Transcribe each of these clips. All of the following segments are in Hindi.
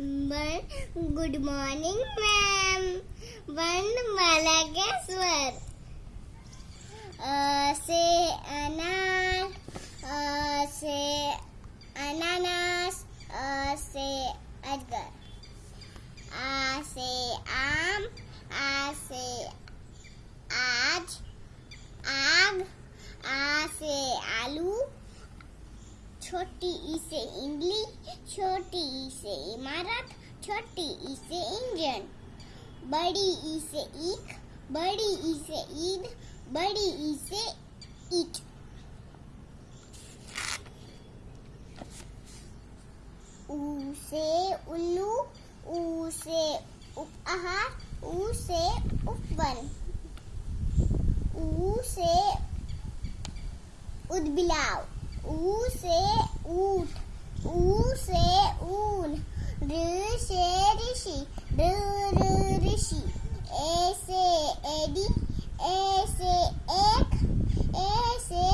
But good morning, ma'am. One malagaswar. Uh, say छोटी ई से इमली छोटी ई से इमारत, छोटी ई से इंजन। बड़ी ई से ईख, बड़ी ई से ईद, बड़ी ई से ईट। ऊ से उल्लू ऊ से उपहार ऊ से उपवन। ऊ से उदबिलाव। ऊ से ऊट ऊ से ऊन, ऋ से ऋषि ऋषि, ए से एडी, ए से एक, ए से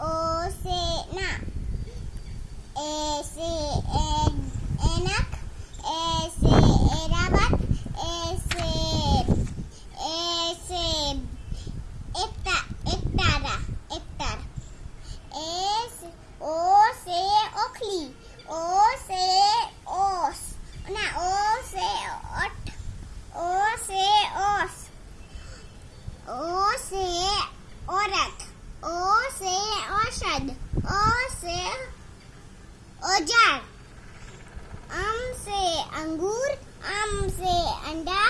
ओ से ना, ए से ए- एनक ए से एरावत ए से ए से एकता एकतारा एकतार ए से ओ से ओखली ओ से ओस ना ओ से ओट ओ से ओस ओ से औरत ओ से औषध ओ से औज़ार अम से अंगूर अम से अंडा